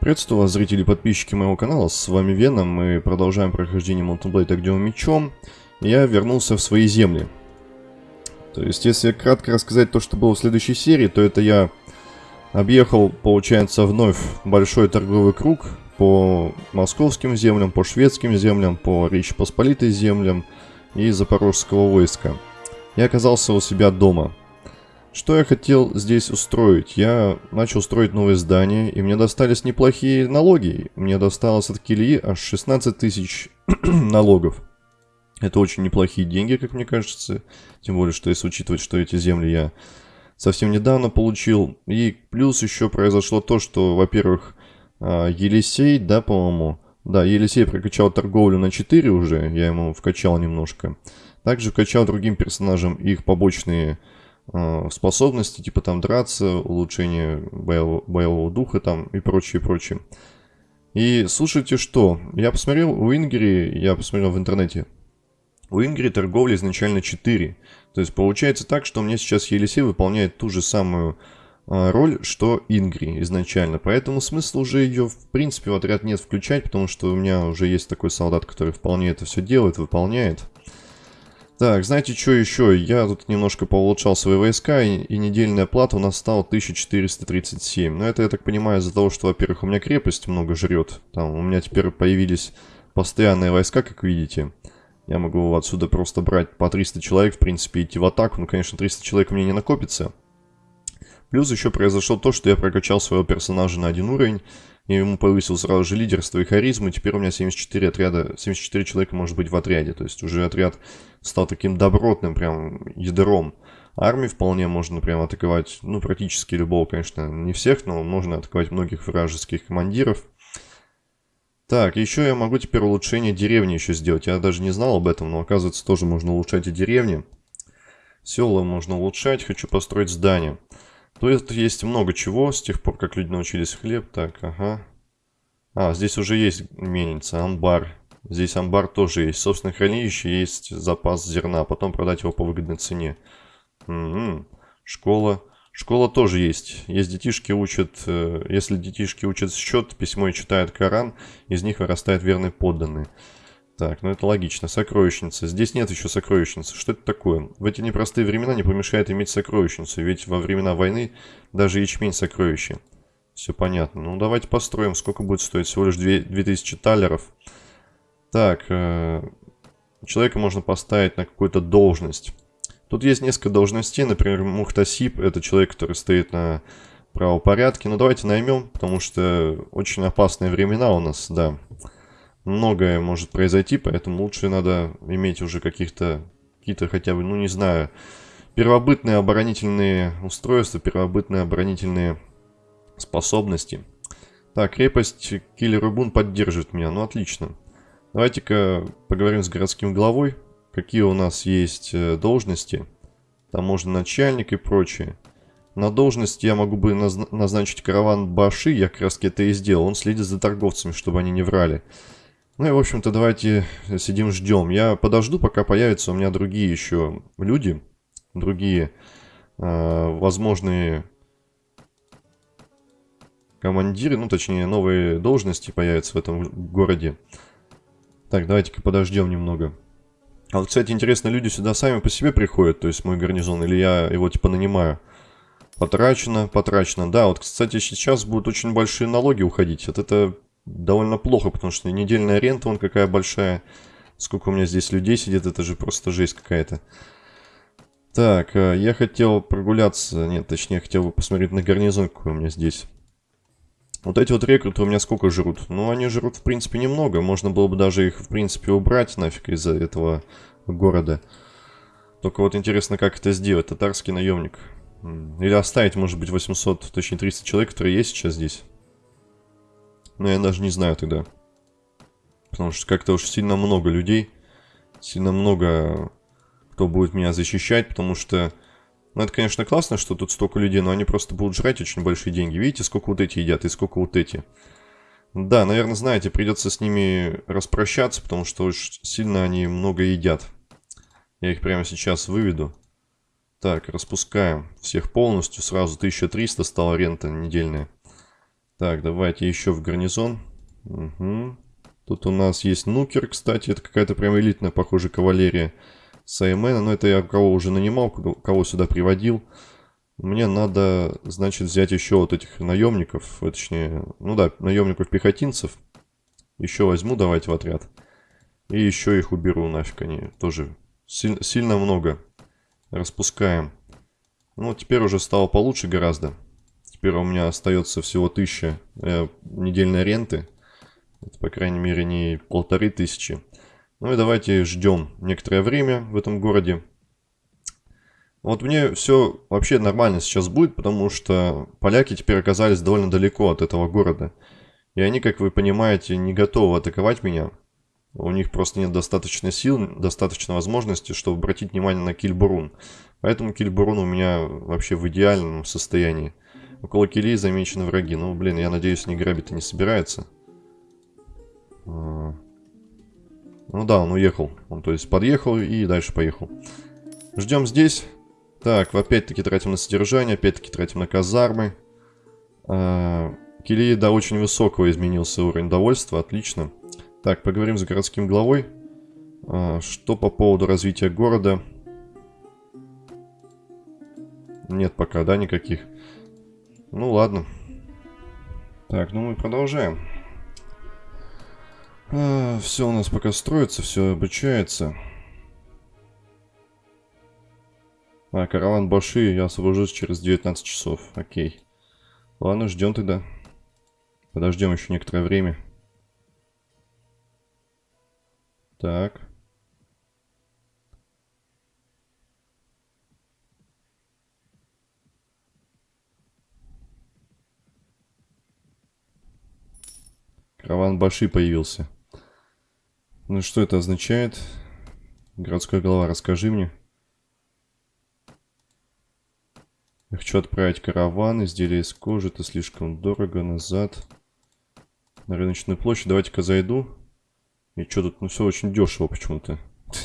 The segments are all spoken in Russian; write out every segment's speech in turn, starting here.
Приветствую вас, зрители и подписчики моего канала, с вами Веном, мы продолжаем прохождение Mountain Blade Огневым Мечом. Я вернулся в свои земли. То есть, если кратко рассказать то, что было в следующей серии, то это я объехал, получается, вновь большой торговый круг по московским землям, по шведским землям, по Речи Посполитой землям и запорожского войска. Я оказался у себя дома. Что я хотел здесь устроить? Я начал строить новое здание, и мне достались неплохие налоги. Мне досталось от Кильи аж 16 тысяч налогов. Это очень неплохие деньги, как мне кажется. Тем более, что если учитывать, что эти земли я совсем недавно получил. И плюс еще произошло то, что, во-первых, а, Елисей, да, по-моему... Да, Елисей прокачал торговлю на 4 уже, я ему вкачал немножко. Также вкачал другим персонажам их побочные способности, типа там драться, улучшение боевого, боевого духа там и прочее, прочее. И слушайте что, я посмотрел у Ингери, я посмотрел в интернете, у Ингери торговля изначально 4. То есть получается так, что мне сейчас Елисей выполняет ту же самую э, роль, что Ингри изначально. Поэтому смысла уже ее в принципе в отряд нет включать, потому что у меня уже есть такой солдат, который вполне это все делает, выполняет. Так, знаете, что еще? Я тут немножко поулучшал свои войска, и, и недельная плата у нас стала 1437. Но это, я так понимаю, из-за того, что, во-первых, у меня крепость много жрет. Там у меня теперь появились постоянные войска, как видите. Я могу отсюда просто брать по 300 человек, в принципе, идти в атаку. Ну, конечно, 300 человек у меня не накопится. Плюс еще произошло то, что я прокачал своего персонажа на один уровень. Я ему повысил сразу же лидерство и харизму, теперь у меня 74 отряда, 74 человека может быть в отряде. То есть уже отряд стал таким добротным прям ядром. Армии вполне можно прям атаковать, ну, практически любого, конечно, не всех, но можно атаковать многих вражеских командиров. Так, еще я могу теперь улучшение деревни еще сделать. Я даже не знал об этом, но оказывается тоже можно улучшать и деревни. Села можно улучшать, хочу построить здание. То есть есть много чего с тех пор, как люди научились хлеб. Так, ага. А, здесь уже есть мельница, амбар. Здесь амбар тоже есть. Собственно, хранилище есть запас зерна. Потом продать его по выгодной цене. Угу. Школа. Школа тоже есть. Есть детишки учат... Э, если детишки учат счет, письмо и читают Коран, из них вырастает верный подданный. Так, ну это логично. Сокровищница. Здесь нет еще сокровищницы. Что это такое? В эти непростые времена не помешает иметь сокровищницу, ведь во времена войны даже ячмень сокровище. Все понятно. Ну давайте построим. Сколько будет стоить? Всего лишь 2, 2000 талеров. Так, э, человека можно поставить на какую-то должность. Тут есть несколько должностей. Например, Мухтасип. Это человек, который стоит на правопорядке. Ну давайте наймем, потому что очень опасные времена у нас. Да многое может произойти, поэтому лучше надо иметь уже каких-то, какие-то хотя бы, ну не знаю, первобытные оборонительные устройства, первобытные оборонительные способности. Так, крепость Киллер Бун поддерживает меня, ну отлично. Давайте-ка поговорим с городским главой, какие у нас есть э, должности. Там можно начальник и прочее. На должность я могу бы назначить караван Баши, я как раз это и сделал. Он следит за торговцами, чтобы они не врали. Ну и, в общем-то, давайте сидим, ждем. Я подожду, пока появятся у меня другие еще люди, другие э, возможные командиры, ну, точнее, новые должности появятся в этом городе. Так, давайте-ка подождем немного. А вот, кстати, интересно, люди сюда сами по себе приходят, то есть мой гарнизон, или я его, типа, нанимаю? Потрачено, потрачено. Да, вот, кстати, сейчас будут очень большие налоги уходить. Вот это довольно плохо, потому что недельная рента, вон какая большая. Сколько у меня здесь людей сидит, это же просто жесть какая-то. Так, э, я хотел прогуляться, нет, точнее, хотел бы посмотреть на гарнизон, какой у меня здесь. Вот эти вот рекруты у меня сколько жрут? Ну, они жрут, в принципе, немного. Можно было бы даже их, в принципе, убрать нафиг из-за этого города. Только вот интересно, как это сделать. Татарский наемник. Или оставить, может быть, 800, точнее 300 человек, которые есть сейчас здесь. Но я даже не знаю тогда. Потому что как-то уж сильно много людей. Сильно много кто будет меня защищать, потому что... Ну, это, конечно, классно, что тут столько людей, но они просто будут жрать очень большие деньги. Видите, сколько вот эти едят и сколько вот эти. Да, наверное, знаете, придется с ними распрощаться, потому что уж сильно они много едят. Я их прямо сейчас выведу. Так, распускаем всех полностью. Сразу 1300 стала рента недельная. Так, давайте еще в гарнизон. Угу. Тут у нас есть нукер, кстати. Это какая-то прям элитная, похоже, кавалерия Саймена. Но это я кого уже нанимал, кого сюда приводил. Мне надо, значит, взять еще вот этих наемников. Точнее, ну да, наемников-пехотинцев. Еще возьму, давайте в отряд. И еще их уберу нафиг. Они тоже силь, сильно много. Распускаем. Ну, теперь уже стало получше гораздо. Теперь у меня остается всего 1000 э, недельной ренты. Это, по крайней мере, не полторы тысячи. Ну и давайте ждем некоторое время в этом городе. Вот мне все вообще нормально сейчас будет, потому что поляки теперь оказались довольно далеко от этого города. И они, как вы понимаете, не готовы атаковать меня. У них просто нет достаточно сил, достаточно возможности, чтобы обратить внимание на Кильбурун. Поэтому Кильбурун у меня вообще в идеальном состоянии. Около Килии замечены враги. Ну, блин, я надеюсь, не грабит и не собирается. Ну да, он уехал. Он, то есть, подъехал и дальше поехал. Ждем здесь. Так, опять-таки тратим на содержание, опять-таки тратим на казармы. А, Килии до очень высокого изменился уровень довольства, отлично. Так, поговорим с городским главой. А, что по поводу развития города? Нет пока, да, никаких. Ну ладно. Так, ну мы продолжаем. А, все у нас пока строится, все обучается. А, караван Баши, я освобожусь через 19 часов. Окей. Ладно, ждем тогда. Подождем еще некоторое время. Так. Караван Баши появился. Ну что это означает? Городской голова, расскажи мне. Я хочу отправить караван, изделия из кожи, это слишком дорого, назад. На рыночную площадь, давайте-ка зайду. И что тут, ну все очень дешево почему-то.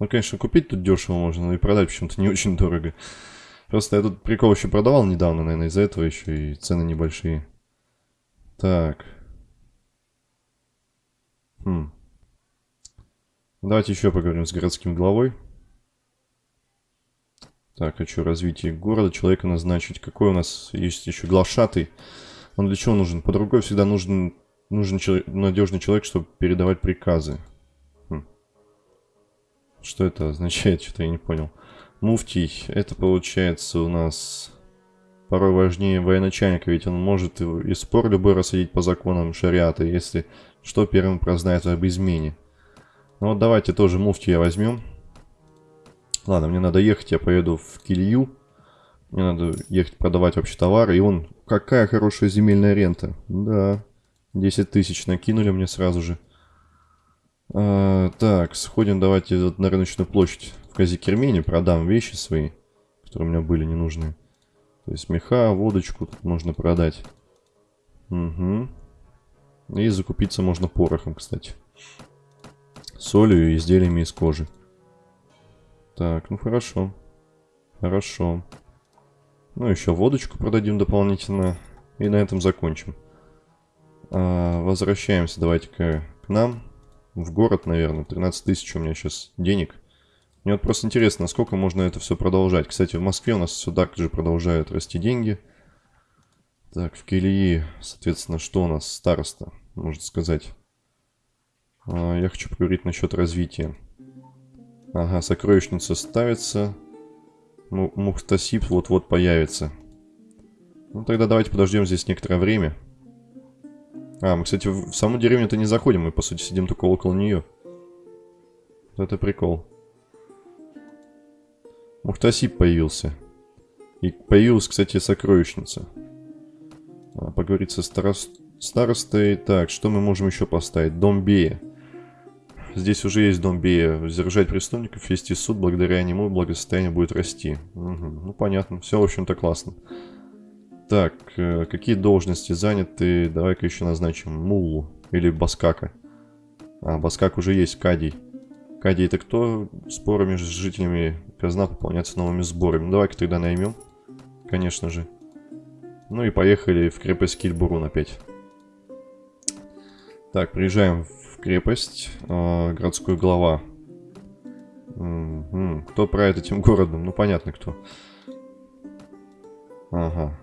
Ну, конечно, купить тут дешево можно, но и продать почему-то не очень дорого. Просто я тут прикол еще продавал недавно, наверное, из-за этого еще и цены небольшие. Так. Хм. Давайте еще поговорим с городским главой. Так, хочу развитие города, человека назначить. Какой у нас есть еще глашатый? Он для чего нужен? Под рукой всегда нужен нужен человек, надежный человек, чтобы передавать приказы. Хм. Что это означает? Что-то я не понял. Муфтий. Это получается у нас порой важнее военачальника, ведь он может и спор любой рассадить по законам шариата, если что первым прознает об измене. Ну вот давайте тоже муфтия возьмем. Ладно, мне надо ехать, я поеду в Килью. Мне надо ехать продавать вообще товары. И он... Какая хорошая земельная рента. Да, 10 тысяч накинули мне сразу же. А, так, сходим давайте на рыночную площадь в Казикермене, продам вещи свои, которые у меня были ненужные. То есть меха, водочку тут можно продать. Угу. И закупиться можно порохом, кстати. Солью и изделиями из кожи. Так, ну хорошо. Хорошо. Ну, еще водочку продадим дополнительно. И на этом закончим. А, возвращаемся давайте-ка к нам. В город, наверное. 13 тысяч у меня сейчас денег. Мне вот просто интересно, насколько можно это все продолжать. Кстати, в Москве у нас все так же продолжают расти деньги. Так, в Килии, соответственно, что у нас? Староста, можно сказать. А, я хочу поговорить насчет развития. Ага, сокровищница ставится. Мухтасип вот-вот появится. Ну, тогда давайте подождем здесь некоторое время. А, мы, кстати, в саму деревню-то не заходим, мы, по сути, сидим только около нее. Это прикол. Мухтасип появился. И появилась, кстати, сокровищница. А, поговорить со старост... старостой. Так, что мы можем еще поставить? Дом Бея. Здесь уже есть дом Бея. Сдержать преступников, вести суд, благодаря нему благосостояние будет расти. Угу. Ну, понятно. Все, в общем-то, классно. Так, э, какие должности заняты? Давай-ка еще назначим Мулу или Баскака. А, Баскак уже есть, Кадий. Кадий это кто? Споры между жителями казна пополняется новыми сборами. Ну, давай-ка тогда наймем. Конечно же. Ну и поехали в крепость Кильбурун опять. Так, приезжаем в крепость. Э, городской глава. Угу. Кто правит этим городом? Ну, понятно, кто. Ага.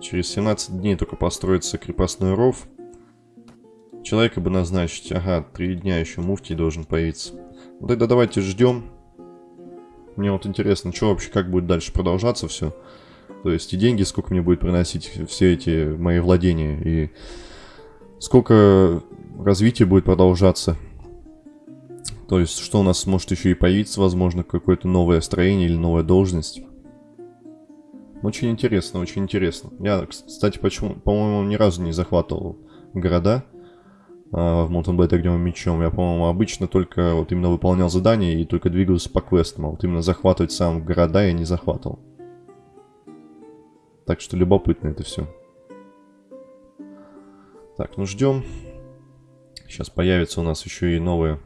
Через 17 дней только построится крепостной ров. Человека бы назначить. Ага, три дня еще муфтий должен появиться. Ну тогда давайте ждем. Мне вот интересно, что вообще, как будет дальше продолжаться все. То есть и деньги, сколько мне будет приносить все эти мои владения. И сколько развития будет продолжаться. То есть, что у нас может еще и появиться, возможно, какое-то новое строение или новая должность. Очень интересно, очень интересно. Я, кстати, почему, по-моему, ни разу не захватывал города а, в Mountain Blade огнем мечом. Я, по-моему, обычно только вот именно выполнял задания и только двигался по квестам. А вот именно захватывать сам города я не захватывал. Так что любопытно это все. Так, ну ждем. Сейчас появится у нас еще и новая,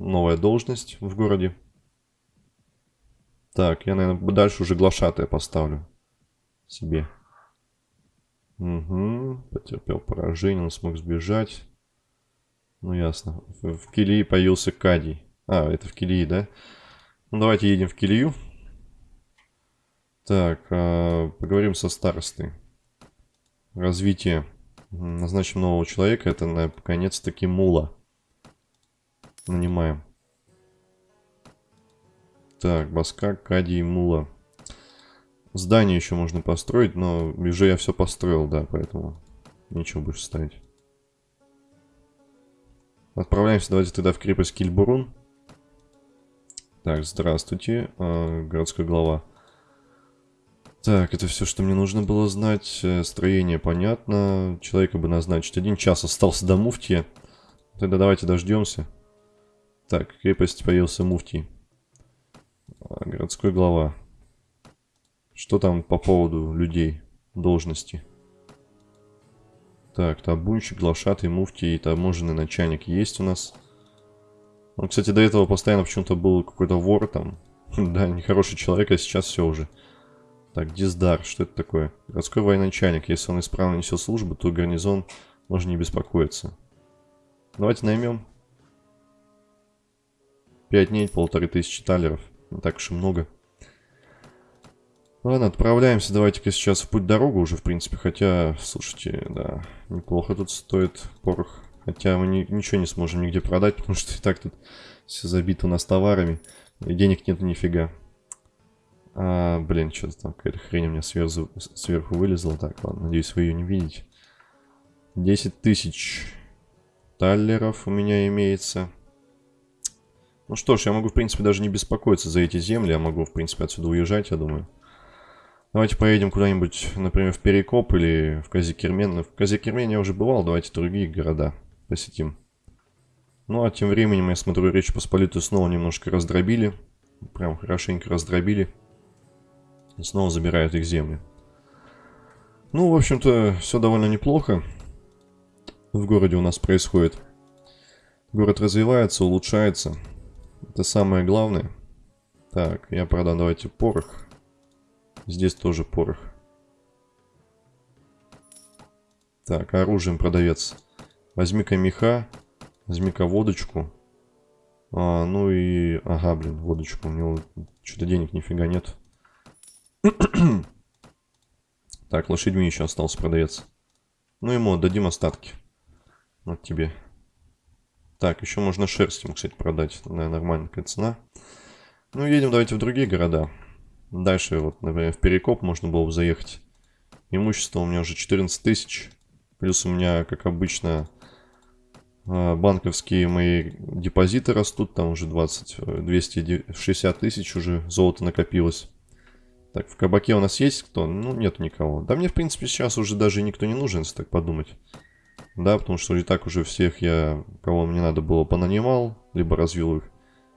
новая должность в городе. Так, я, наверное, дальше уже глашатая поставлю себе. Угу, потерпел поражение, он смог сбежать. Ну, ясно. В, в Килии появился Кадий. А, это в Килии, да? Ну, давайте едем в Килию. Так, а, поговорим со старостой. Развитие. Назначим нового человека. Это, наконец-таки, Мула. Нанимаем. Так, Баска, Кади Мула. Здание еще можно построить, но уже я все построил, да, поэтому ничего больше ставить. Отправляемся, давайте тогда в крепость Кильбурун. Так, здравствуйте, э, городской глава. Так, это все, что мне нужно было знать. Э, строение понятно. Человека бы назначить. Один час остался до муфтия. Тогда давайте дождемся. Так, крепость появился муфтий. А, городской глава. Что там по поводу людей, должности? Так, табунщик, глашатый, муфтий и таможенный начальник есть у нас. Он, кстати, до этого постоянно почему-то был какой-то вор там. да, нехороший человек, а сейчас все уже. Так, Диздар, что это такое? Городской военачальник. Если он исправно несет службу, то гарнизон можно не беспокоиться. Давайте наймем. Пять дней, полторы тысячи талеров. Не так уж и много. Ладно, отправляемся. Давайте-ка сейчас в путь-дорогу уже, в принципе. Хотя, слушайте, да, неплохо тут стоит порох. Хотя мы ни, ничего не сможем нигде продать, потому что и так тут все забито у нас товарами. И денег нет нифига. А, блин, что-то там какая-то хрень у меня сверху, сверху вылезла. Так, ладно, надеюсь, вы ее не видите. 10 тысяч таллеров у меня имеется. Ну что ж, я могу, в принципе, даже не беспокоиться за эти земли. Я могу, в принципе, отсюда уезжать, я думаю. Давайте поедем куда-нибудь, например, в Перекоп или в Казикермен. В Казикермене я уже бывал, давайте другие города посетим. Ну, а тем временем, я смотрю, Речь Посполитую снова немножко раздробили. Прям хорошенько раздробили. И снова забирают их земли. Ну, в общем-то, все довольно неплохо. В городе у нас происходит. Город развивается, улучшается. Это самое главное. Так, я продам, давайте, порох. Здесь тоже порох. Так, оружием продавец. Возьми-ка меха, возьми-ка водочку. А, ну и... Ага, блин, водочку. У него что-то денег нифига нет. так, лошадьми еще остался продавец. Ну ему отдадим остатки. Вот тебе. Так, еще можно шерсть ему, кстати, продать. Наверное, нормальная цена. Ну, едем давайте в другие города. Дальше, вот, например, в Перекоп можно было бы заехать. Имущество у меня уже 14 тысяч. Плюс у меня, как обычно, а, банковские мои депозиты растут. Там уже 20, 260 тысяч уже золото накопилось. Так, в кабаке у нас есть кто? Ну, нету никого. Да мне, в принципе, сейчас уже даже никто не нужен, если так подумать. Да, потому что и так уже всех я, кого мне надо было, понанимал, либо развил их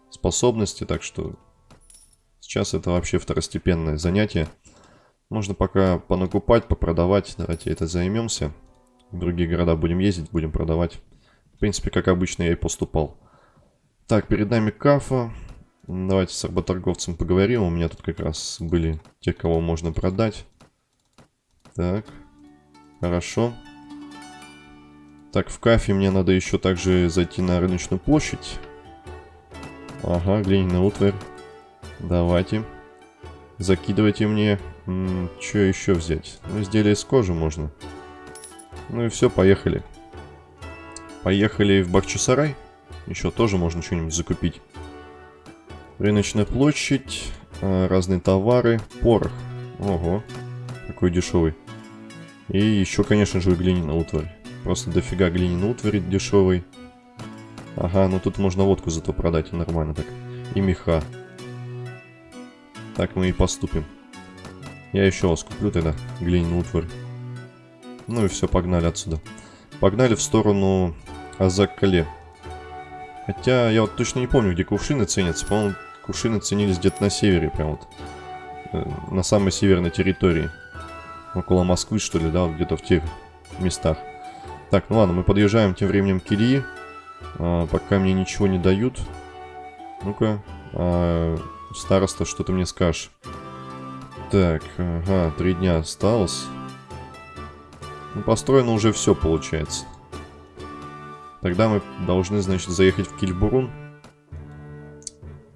способности, так что сейчас это вообще второстепенное занятие. Можно пока понакупать, попродавать, давайте это займемся. В другие города будем ездить, будем продавать. В принципе, как обычно я и поступал. Так, перед нами Кафа. Давайте с работорговцем поговорим. У меня тут как раз были те, кого можно продать. Так. Хорошо. Так, в кафе мне надо еще также зайти на рыночную площадь. Ага, глиняная утварь. Давайте. Закидывайте мне. Что еще взять? Ну, изделия из кожи можно. Ну и все, поехали. Поехали в Бахчисарай. Еще тоже можно что-нибудь закупить. Рыночная площадь. А, разные товары. Порох. Ого. Какой дешевый. И еще, конечно же, глиняная утварь. Просто дофига глиняной утвари дешевый. Ага, ну тут можно водку зато продать, нормально так. И меха. Так мы и поступим. Я еще вас куплю тогда, глиняную утварь. Ну и все, погнали отсюда. Погнали в сторону Азаккале. Хотя я вот точно не помню, где кувшины ценятся. По-моему, кувшины ценились где-то на севере, прям вот. Э, на самой северной территории. Около Москвы, что ли, да, где-то в тех местах. Так, ну ладно, мы подъезжаем тем временем к Ильи. А, пока мне ничего не дают. Ну-ка. А, староста, что ты мне скажешь? Так, ага, три дня осталось. Ну, построено уже все, получается. Тогда мы должны, значит, заехать в Кильбурун.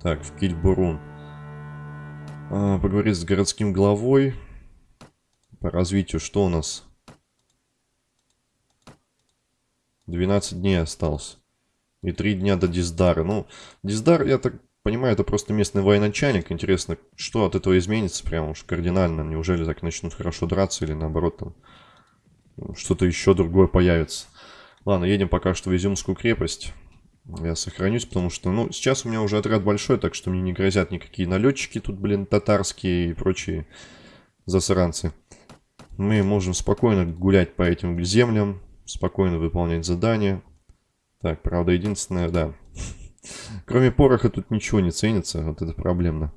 Так, в Кильбурун. А, поговорить с городским главой. По развитию, что у нас? 12 дней осталось. И 3 дня до Диздара. Ну, Диздар, я так понимаю, это просто местный военачальник. Интересно, что от этого изменится прям уж кардинально? Неужели так начнут хорошо драться или наоборот там что-то еще другое появится? Ладно, едем пока что в Изюмскую крепость. Я сохранюсь, потому что, ну, сейчас у меня уже отряд большой, так что мне не грозят никакие налетчики тут, блин, татарские и прочие засранцы. Мы можем спокойно гулять по этим землям, спокойно выполнять задания. Так, правда, единственное, да. Кроме пороха тут ничего не ценится, вот это проблемно.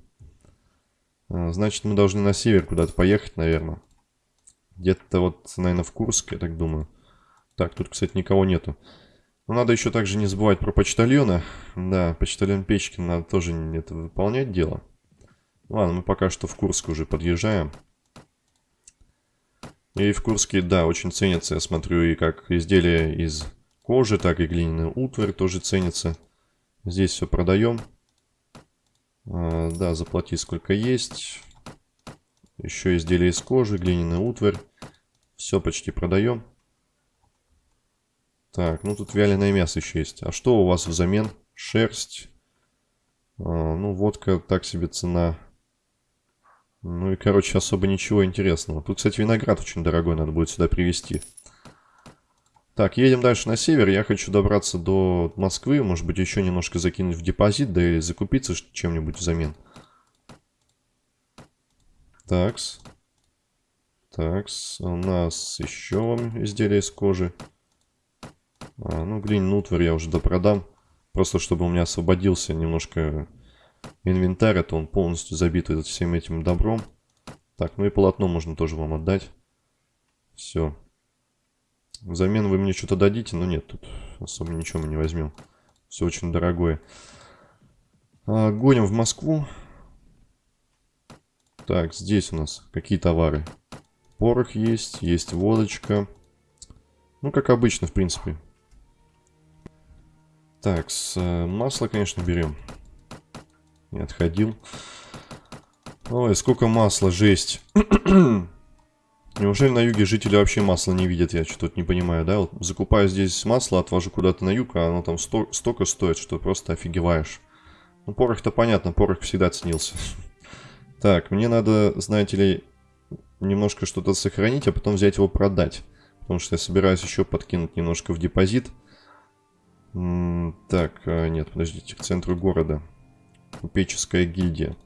А, значит, мы должны на север куда-то поехать, наверное. Где-то вот, наверное, в Курск, я так думаю. Так, тут, кстати, никого нету. Но надо еще также не забывать про почтальона. Да, почтальон Печкин надо тоже это выполнять дело. Ладно, мы пока что в Курск уже подъезжаем. И в Курске, да, очень ценится, я смотрю, и как изделия из кожи, так и глиняная утварь тоже ценится. Здесь все продаем. А, да, заплати сколько есть. Еще изделия из кожи, глиняная утварь. Все почти продаем. Так, ну тут вяленое мясо еще есть. А что у вас взамен? Шерсть. А, ну, водка так себе цена. Ну и, короче, особо ничего интересного. Тут, кстати, виноград очень дорогой, надо будет сюда привезти. Так, едем дальше на север. Я хочу добраться до Москвы. Может быть, еще немножко закинуть в депозит, да и закупиться чем-нибудь взамен. Такс. Такс. У нас еще изделия из кожи. А, ну, глиняный утварь я уже допродам. Просто чтобы у меня освободился немножко инвентарь, это он полностью забит всем этим добром. Так, ну и полотно можно тоже вам отдать. Все. Взамен вы мне что-то дадите, но нет, тут особо ничего мы не возьмем. Все очень дорогое. А, гоним в Москву. Так, здесь у нас какие товары? Порох есть, есть водочка. Ну, как обычно, в принципе. Так, с, э, масло, конечно, берем. Не отходил. Ой, сколько масла, жесть. Неужели на юге жители вообще масла не видят? Я что-то не понимаю, да? Вот закупаю здесь масло, отвожу куда-то на юг, а оно там сто столько стоит, что просто офигеваешь. Ну, порох-то понятно, порох всегда ценился. Так, мне надо, знаете ли, немножко что-то сохранить, а потом взять его продать. Потому что я собираюсь еще подкинуть немножко в депозит. Так, а, нет, подождите, к центру города. Купеческая гильдия.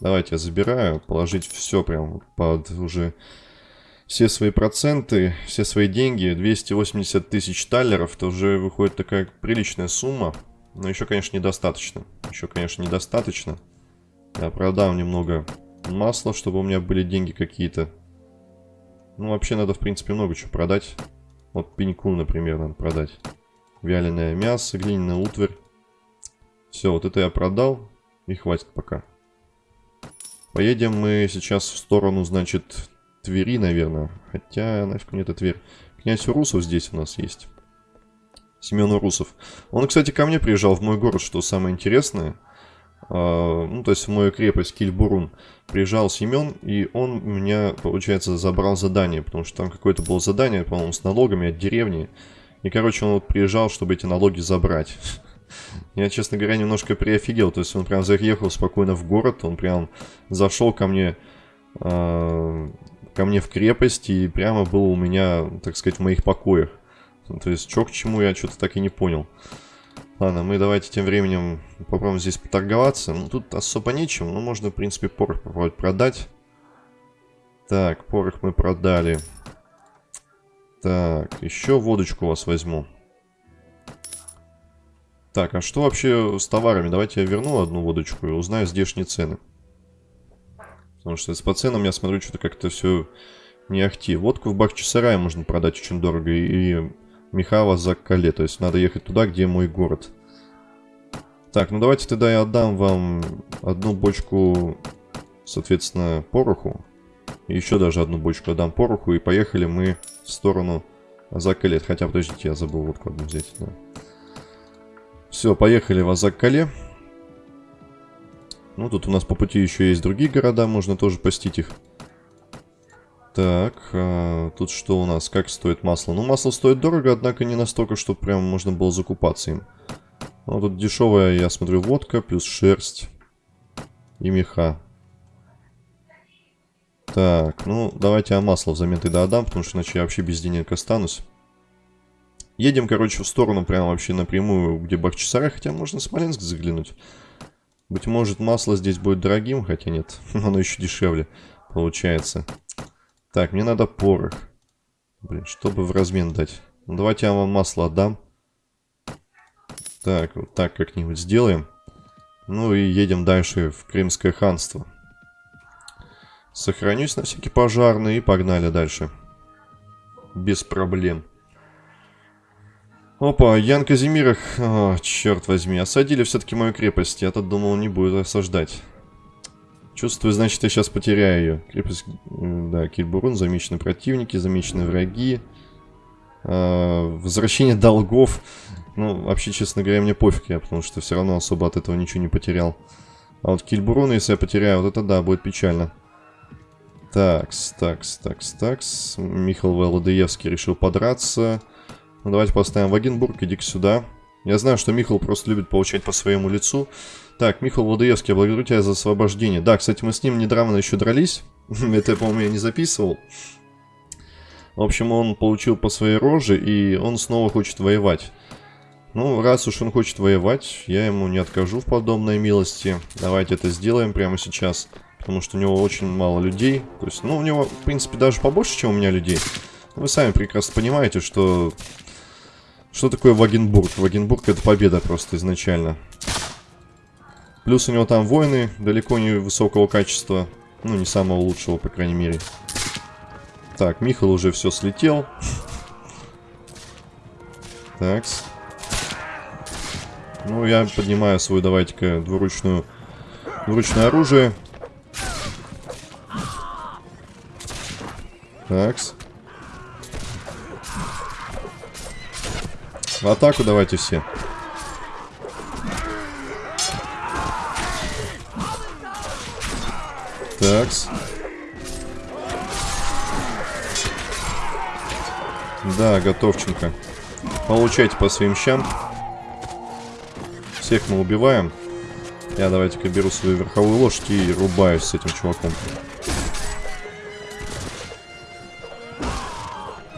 Давайте я забираю, положить все прям под уже все свои проценты, все свои деньги. 280 тысяч таллеров, это уже выходит такая приличная сумма. Но еще, конечно, недостаточно. Еще, конечно, недостаточно. Я продам немного масла, чтобы у меня были деньги какие-то. Ну, вообще надо, в принципе, много чего продать. Вот пеньку, например, надо продать. Вяленое мясо, глиняная утварь. Все, вот это я продал. И хватит пока. Поедем мы сейчас в сторону, значит, Твери, наверное. Хотя, нафиг мне это Тверь. Князь Урусов здесь у нас есть. Семен Урусов. Он, кстати, ко мне приезжал в мой город, что самое интересное. А, ну, то есть в мою крепость Кильбурун приезжал Семен, и он меня, получается, забрал задание, потому что там какое-то было задание, по-моему, с налогами от деревни. И, короче, он вот приезжал, чтобы эти налоги забрать. Я, честно говоря, немножко приофигел. То есть он прям заехал спокойно в город, он прям зашел ко мне, э, ко мне в крепость и прямо был у меня, так сказать, в моих покоях. То есть, что к чему, я что-то так и не понял. Ладно, мы давайте тем временем попробуем здесь поторговаться. Ну, тут особо нечем, но можно, в принципе, порох попробовать продать. Так, порох мы продали. Так, еще водочку у вас возьму. Так, а что вообще с товарами? Давайте я верну одну водочку и узнаю здешние цены. Потому что по ценам я смотрю, что-то как-то все не ахти. Водку в Бахчисарае можно продать очень дорого. И Михава за Кале. То есть надо ехать туда, где мой город. Так, ну давайте тогда я отдам вам одну бочку, соответственно, пороху. Еще даже одну бочку отдам пороху. И поехали мы в сторону Закалет. Хотя, подождите, я забыл водку одну взять. Да. Все, поехали в Азак-Кале. Ну, тут у нас по пути еще есть другие города, можно тоже постить их. Так, а, тут что у нас? Как стоит масло? Ну, масло стоит дорого, однако не настолько, чтобы прям можно было закупаться им. Ну, тут дешевая, я смотрю, водка, плюс шерсть и меха. Так, ну, давайте я масло взамен тогда отдам, потому что иначе я вообще без денег останусь. Едем, короче, в сторону прямо вообще напрямую, где Бахчисарай, хотя можно Смоленск заглянуть. Быть может, масло здесь будет дорогим, хотя нет, оно еще дешевле получается. Так, мне надо порох. Блин, чтобы в размен дать. Ну, давайте я вам масло отдам. Так, вот так как-нибудь сделаем. Ну и едем дальше в Крымское ханство. Сохранюсь на всякий пожарный и погнали дальше. Без проблем. Опа, Ян Казимирах, о, черт возьми, осадили все-таки мою крепость. Я-то думал, не будет осаждать. Чувствую, значит, я сейчас потеряю ее. Крепость, да, Кильбурун, замечены противники, замечены враги. А, возвращение долгов. Ну, вообще, честно говоря, мне пофиг, я, потому что все равно особо от этого ничего не потерял. А вот Кильбурун, если я потеряю, вот это да, будет печально. Такс, такс, такс, такс. Михаил Володоевский решил подраться. Ну, давайте поставим Вагенбург, иди сюда. Я знаю, что Михаил просто любит получать по своему лицу. Так, Михаил Владоевский, я благодарю тебя за освобождение. Да, кстати, мы с ним недавно еще дрались. Это, по-моему, я не записывал. В общем, он получил по своей роже, и он снова хочет воевать. Ну, раз уж он хочет воевать, я ему не откажу в подобной милости. Давайте это сделаем прямо сейчас. Потому что у него очень мало людей. То есть, ну, у него, в принципе, даже побольше, чем у меня людей. Вы сами прекрасно понимаете, что что такое Вагенбург? Вагенбург это победа просто изначально. Плюс у него там воины далеко не высокого качества. Ну, не самого лучшего, по крайней мере. Так, Михаил уже все слетел. Такс. Ну, я поднимаю свою, давайте-ка, двуручную, двуручное оружие. Такс. В атаку давайте все. Такс. Да, готовченко. Получайте по своим щам. Всех мы убиваем. Я давайте-ка беру свою верховую лошадь и рубаюсь с этим чуваком.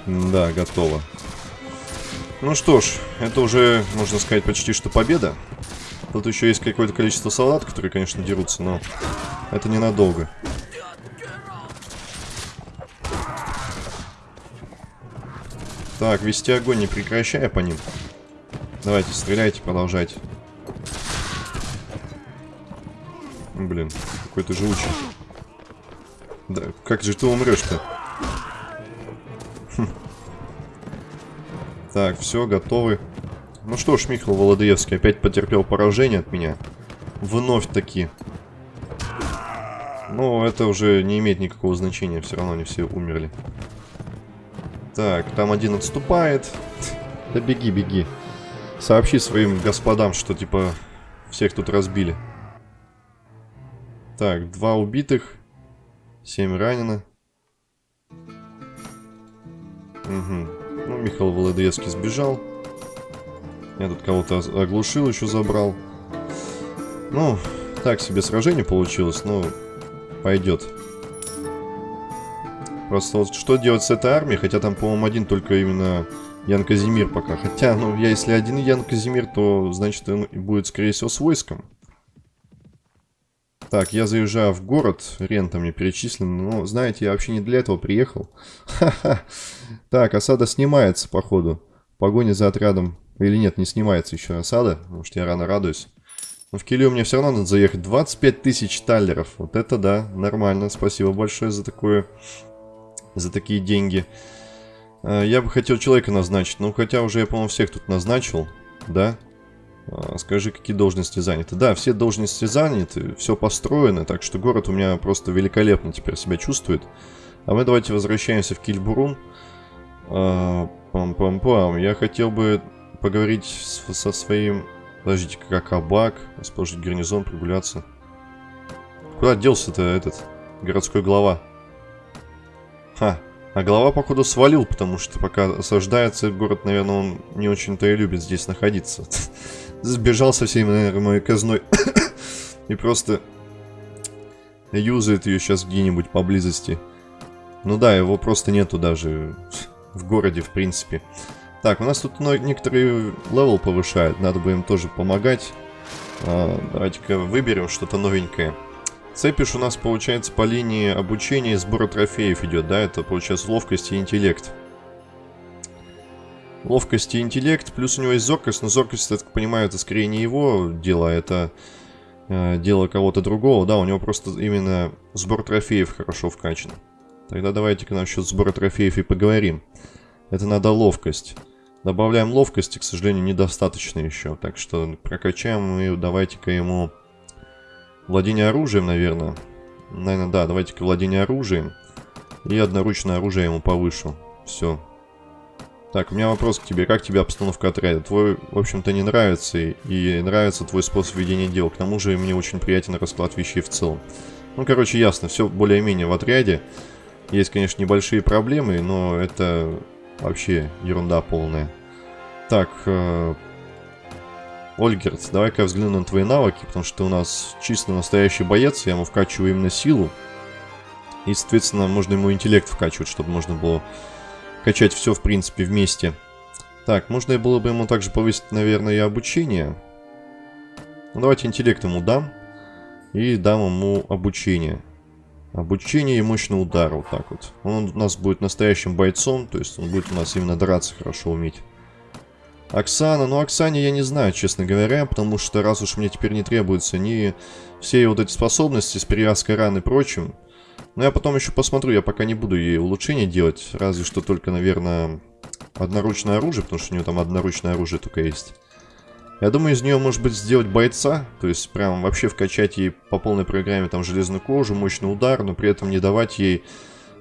Да, готово. Ну что ж, это уже, можно сказать, почти что победа. Тут еще есть какое-то количество солдат, которые, конечно, дерутся, но это ненадолго. Так, вести огонь не прекращая по ним. Давайте, стреляйте, продолжайте. Блин, какой то живучий. Да, как же ты умрешь-то? Так, все, готовы. Ну что ж, Михаил Володоевский опять потерпел поражение от меня. Вновь таки. Но это уже не имеет никакого значения. Все равно они все умерли. Так, там один отступает. Да беги, беги. Сообщи своим господам, что типа всех тут разбили. Так, два убитых. Семь ранено. Угу. Ну, Михаил Володецкий сбежал. Я тут кого-то оглушил, еще забрал. Ну, так себе сражение получилось, но пойдет. Просто вот что делать с этой армией? Хотя там, по-моему, один только именно Ян Казимир пока. Хотя, ну, я если один Ян Казимир, то, значит, он будет, скорее всего, с войском. Так, я заезжаю в город, рента мне перечислена, но, знаете, я вообще не для этого приехал. Ха-ха. Так, осада снимается, походу. Погоня за отрядом. Или нет, не снимается еще осада, потому что я рано радуюсь. Но в Килию мне все равно надо заехать. 25 тысяч таллеров. Вот это да, нормально. Спасибо большое за такое, за такие деньги. А, я бы хотел человека назначить. Ну, хотя уже я, по-моему, всех тут назначил. Да? А, скажи, какие должности заняты. Да, все должности заняты, все построено, так что город у меня просто великолепно теперь себя чувствует. А мы давайте возвращаемся в Кильбурун. А, пам-пам-пам. Я хотел бы поговорить с, со своим... Подождите, как Абак, расположить гарнизон, прогуляться. Куда делся-то этот городской глава? Ха, а глава, походу, свалил, потому что пока осаждается город, наверное, он не очень-то и любит здесь находиться. сбежал со всей, наверное, моей казной. И просто юзает ее сейчас где-нибудь поблизости. Ну да, его просто нету даже в городе, в принципе. Так, у нас тут некоторые level повышают, надо бы им тоже помогать. А, Давайте-ка выберем что-то новенькое. Цепиш у нас, получается, по линии обучения и сбора трофеев идет, да? Это, получается, ловкость и интеллект. Ловкость и интеллект, плюс у него есть зоркость, но зоркость, я так понимаю, это скорее не его дело, это э, дело кого-то другого. Да, у него просто именно сбор трофеев хорошо вкачан. Тогда давайте-ка насчет сбора трофеев и поговорим. Это надо ловкость. Добавляем ловкости, к сожалению, недостаточно еще. Так что прокачаем и давайте-ка ему владение оружием, наверное. Наверное, да, давайте-ка владение оружием. И одноручное оружие ему повышу. Все, так, у меня вопрос к тебе. Как тебе обстановка отряда? Твой, в общем-то, не нравится, и нравится твой способ ведения дел. К тому же мне очень приятен расклад вещей в целом. Ну, короче, ясно, все более-менее в отряде. Есть, конечно, небольшие проблемы, но это вообще ерунда полная. Так, э, Ольгерт, давай-ка взгляну на твои навыки, потому что ты у нас чисто настоящий боец, я ему вкачиваю именно силу. И, соответственно, можно ему интеллект вкачивать, чтобы можно было качать все, в принципе, вместе. Так, можно было бы ему также повысить, наверное, и обучение. Ну, давайте интеллект ему дам. И дам ему обучение. Обучение и мощный удар, вот так вот. Он у нас будет настоящим бойцом, то есть он будет у нас именно драться хорошо уметь. Оксана, ну Оксане я не знаю, честно говоря, потому что раз уж мне теперь не требуются ни все вот эти способности с перевязкой ран и прочим, но я потом еще посмотрю, я пока не буду ей улучшения делать. Разве что только, наверное, одноручное оружие, потому что у нее там одноручное оружие только есть. Я думаю, из нее может быть сделать бойца, то есть прям вообще вкачать ей по полной программе там железную кожу, мощный удар, но при этом не давать ей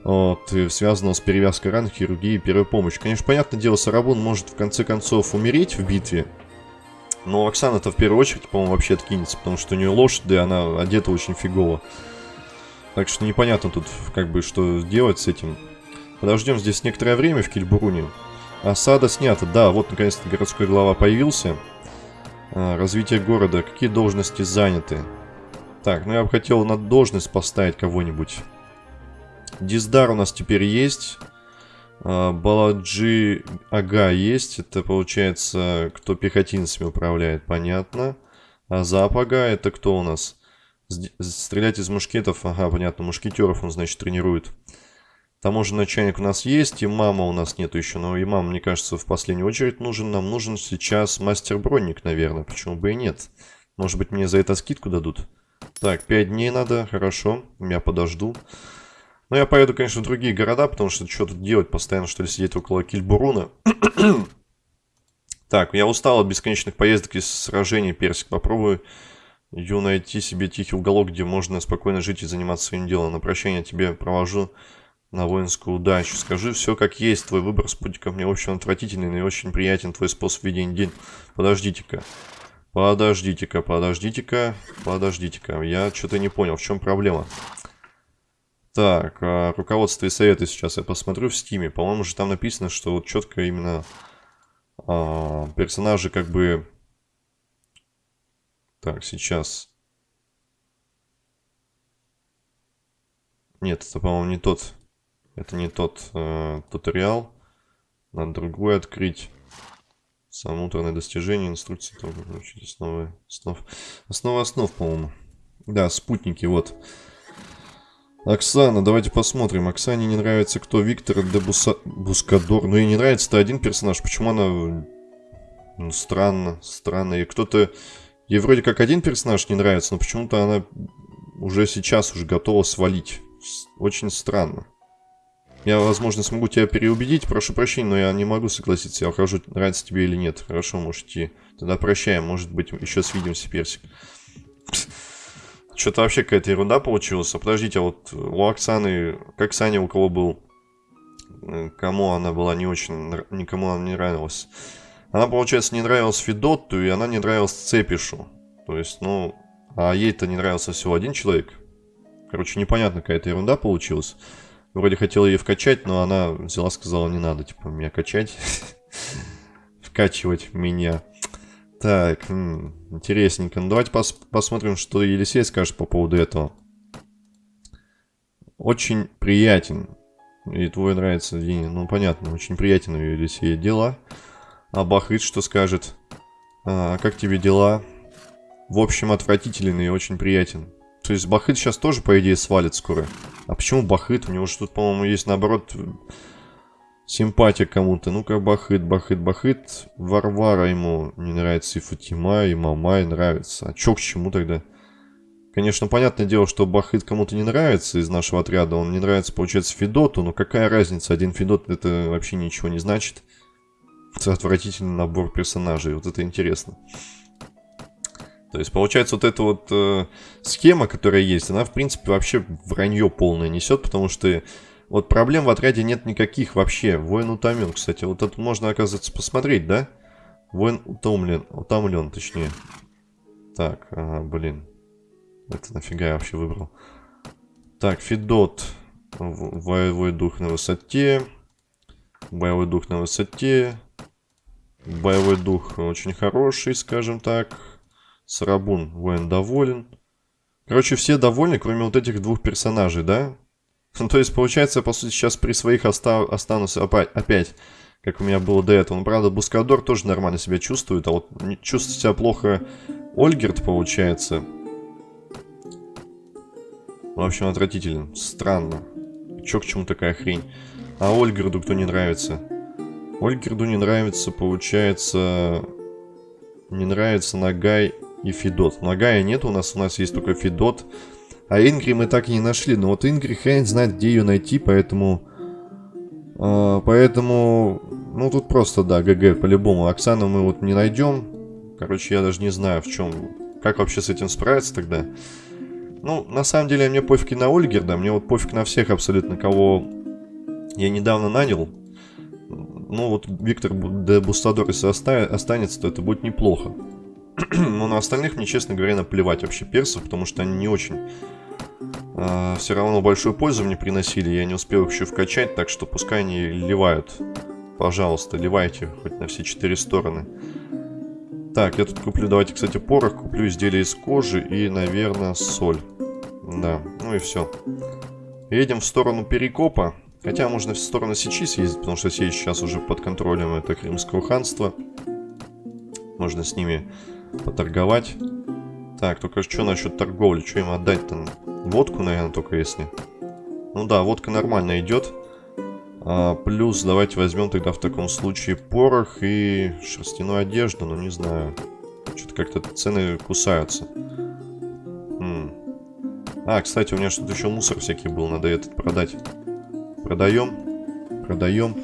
вот, связанного с перевязкой ран, хирургии и первой помощи. Конечно, понятное дело, Сарабун может в конце концов умереть в битве, но Оксана-то в первую очередь, по-моему, вообще откинется, потому что у нее лошадь, да она одета очень фигово. Так что непонятно тут, как бы, что делать с этим. Подождем здесь некоторое время в Кильбуруне. Осада снята. Да, вот наконец-то городской глава появился. А, развитие города. Какие должности заняты? Так, ну я бы хотел на должность поставить кого-нибудь. Диздар у нас теперь есть. А, Баладжи Ага есть. Это получается, кто пехотинцами управляет, понятно. А Запага это кто у нас? Стрелять из мушкетов, ага, понятно, мушкетеров он, значит, тренирует. Таможенный начальник у нас есть, и мама у нас нету еще, но и мама, мне кажется, в последнюю очередь нужен. Нам нужен сейчас мастер-бронник, наверное, почему бы и нет. Может быть, мне за это скидку дадут? Так, 5 дней надо, хорошо, я подожду. Но я поеду, конечно, в другие города, потому что что тут делать, постоянно что ли сидеть около Кильбуруна. так, я устал от бесконечных поездок и сражений, Персик, попробую Иду найти себе тихий уголок, где можно спокойно жить и заниматься своим делом. На прощание тебе провожу на воинскую удачу. Скажи все как есть. Твой выбор спутников мне, общем, отвратительный и очень приятен твой способ ведения день. Подождите-ка. Подождите-ка, подождите-ка, подождите-ка. Я что-то не понял, в чем проблема. Так, а, руководство и советы сейчас я посмотрю в стиме. По-моему, же там написано, что вот четко именно а, персонажи как бы... Так, сейчас... Нет, это, по-моему, не тот. Это не тот э, туториал. Надо другой открыть. Самоутерное достижение, инструкции, там, получить основы основ. Основа основ, по-моему. Да, спутники, вот. Оксана, давайте посмотрим. Оксане не нравится кто? Виктор де Буса... Бускадор. Ну и не нравится-то один персонаж. Почему она... Ну, странно, странно. И кто-то... Ей вроде как один персонаж не нравится, но почему-то она уже сейчас уже готова свалить. Очень странно. Я, возможно, смогу тебя переубедить. Прошу прощения, но я не могу согласиться. Я ухожу, нравится тебе или нет. Хорошо, можете. Тогда прощаем. Может быть, еще свидимся, Персик. Что-то вообще какая-то ерунда получилась. А подождите, а вот у Оксаны... Как Саня у кого был? Кому она была не очень... Никому она не нравилась. Она, получается, не нравилась Федотту, и она не нравилась Цепишу. То есть, ну... А ей-то не нравился всего один человек. Короче, непонятно какая-то ерунда получилась. Вроде хотел ее вкачать, но она взяла, сказала, не надо, типа, меня качать. Вкачивать меня. Так, интересненько. Ну, давайте пос посмотрим, что Елисей скажет по поводу этого. Очень приятен. И твой нравится, Диня. Ну, понятно, очень приятен у Елисея дела. А Бахрит что скажет? А, как тебе дела? В общем, отвратительный и очень приятен. То есть Бахыт сейчас тоже, по идее, свалит скоро. А почему Бахыт? У него же тут, по-моему, есть, наоборот, симпатия кому-то. Ну-ка, Бахыт, Бахыт, Бахыт. Варвара ему не нравится, и Фатима, и Мамай нравится. А чё к чему тогда? Конечно, понятное дело, что Бахыт кому-то не нравится из нашего отряда. Он не нравится, получается, Федоту. Но какая разница? Один Федот это вообще ничего не значит. Это отвратительный набор персонажей. Вот это интересно. То есть, получается, вот эта вот э, схема, которая есть, она, в принципе, вообще вранье полное несет, потому что вот проблем в отряде нет никаких вообще. Воин утомен, кстати. Вот это можно, оказывается, посмотреть, да? Воин утомлен, утомлен, точнее. Так, ага, блин. Это нафига я вообще выбрал? Так, Федот. Боевой дух на высоте. Боевой дух на высоте. Боевой дух очень хороший, скажем так. Сарабун воин доволен. Короче, все довольны, кроме вот этих двух персонажей, да? Ну, то есть, получается, по сути, сейчас при своих оста останусь опять, опять, как у меня было до этого. Ну, правда, Бускадор тоже нормально себя чувствует, а вот чувствует себя плохо Ольгерт, получается. В общем, отвратителен. Странно. Чё к чему такая хрень? А Ольгерду кто не нравится? Ольгерду не нравится, получается... Не нравится Нагай и Федот. Нагая нет у нас, у нас есть только Федот. А Ингри мы так и не нашли. Но вот Ингри хрен знает, где ее найти, поэтому... Э, поэтому... Ну, тут просто, да, ГГ, по-любому. Оксану мы вот не найдем. Короче, я даже не знаю, в чем... Как вообще с этим справиться тогда? Ну, на самом деле, мне пофиг на Ольгерда. Мне вот пофиг на всех абсолютно, кого я недавно нанял. Ну, вот Виктор де Бустадор, если останется, то это будет неплохо. Но на остальных мне, честно говоря, наплевать вообще персов, потому что они не очень э, все равно большую пользу мне приносили. Я не успел еще вкачать, так что пускай они ливают. Пожалуйста, ливайте хоть на все четыре стороны. Так, я тут куплю, давайте, кстати, порох. Куплю изделия из кожи и, наверное, соль. Да, ну и все. Едем в сторону Перекопа. Хотя можно в сторону Сечи съездить, потому что Сечь сейчас уже под контролем это Крымского ханства. Можно с ними поторговать. Так, только что насчет торговли? Что им отдать-то? Водку, наверное, только если. Ну да, водка нормально идет. А, плюс давайте возьмем тогда в таком случае порох и шерстяную одежду. Ну, не знаю. Что-то как-то цены кусаются. М А, кстати, у меня что-то еще мусор всякий был. Надо этот продать. Продаем. Продаем.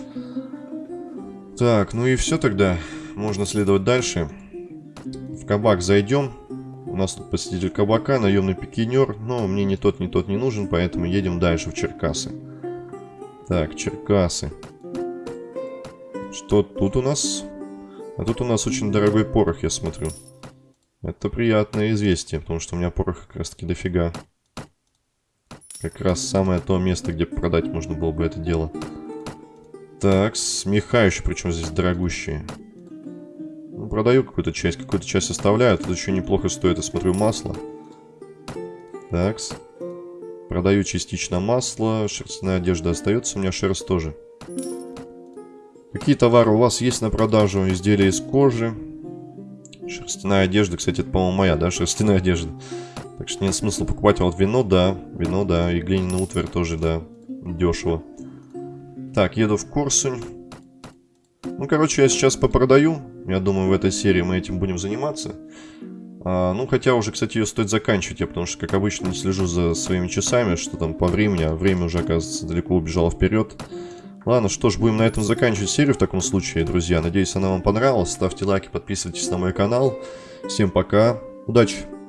Так, ну и все тогда. Можно следовать дальше. В кабак зайдем. У нас тут посетитель кабака, наемный пикинер. Но мне ни тот, ни тот не нужен, поэтому едем дальше в Черкасы. Так, Черкасы. Что тут у нас? А тут у нас очень дорогой порох, я смотрю. Это приятное известие, потому что у меня порох как раз таки дофига. Как раз самое то место, где продать можно было бы это дело. Так, смеха еще, причем здесь дорогущие. Продаю какую-то часть, какую-то часть оставляю. Тут еще неплохо стоит, я смотрю, масло. Так, продаю частично масло, шерстяная одежда остается, у меня шерсть тоже. Какие товары у вас есть на продажу? Изделия из кожи. Шерстяная одежда, кстати, это, по-моему, моя, да, шерстяная одежда. Так что нет смысла покупать. А вот вино, да, вино, да, и глиняный утварь тоже, да, дешево. Так, еду в Корсунь. Ну, короче, я сейчас попродаю. Я думаю, в этой серии мы этим будем заниматься. А, ну, хотя уже, кстати, ее стоит заканчивать, я потому что, как обычно, не слежу за своими часами, что там по времени, а время уже, оказывается, далеко убежало вперед. Ладно, что ж, будем на этом заканчивать серию в таком случае, друзья. Надеюсь, она вам понравилась. Ставьте лайки, подписывайтесь на мой канал. Всем пока, удачи!